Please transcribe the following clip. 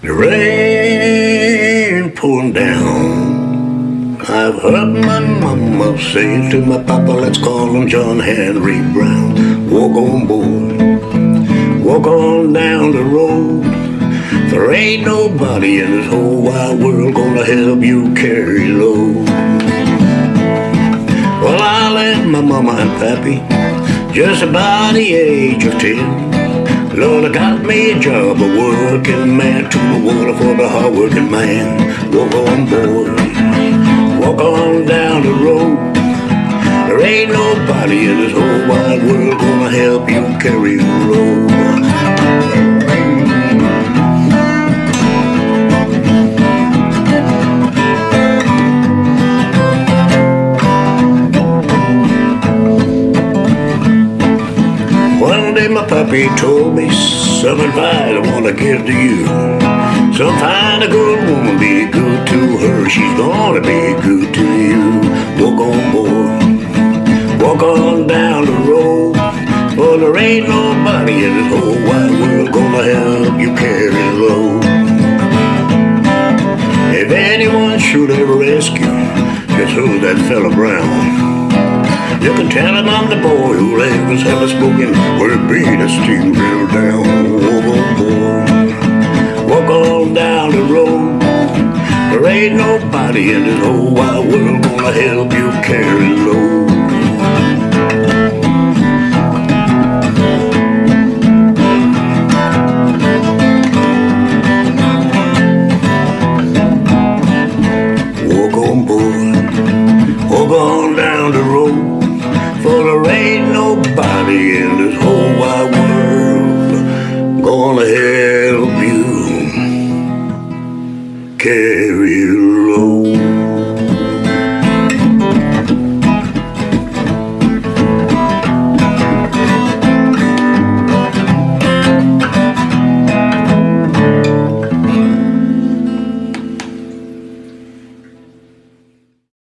The rain pouring down. I've heard my mama say to my papa, let's call him John Henry Brown. Walk on board, walk on down the road. There ain't nobody in this whole wide world gonna help you carry load. Well, I left my mama and pappy just about the age of ten. Lord, I got me a job, a working man, to the water for the hard working man. Walk on board, walk on down the road. There ain't nobody in this whole wide world gonna help you carry your load. One day my puppy told me some advice I wanna give to you. So find a good woman, be good to her. She's gonna be good to you. Walk on board, walk on down the road. For there ain't nobody in this whole wide world gonna help you carry the load. If anyone should ever ask you, just who's that fella Brown? You can tell him I'm the boy his heaven spoken where it be the steam drill down. On walk on down the road. There ain't nobody in this whole wide world gonna help you carry load. carry alone.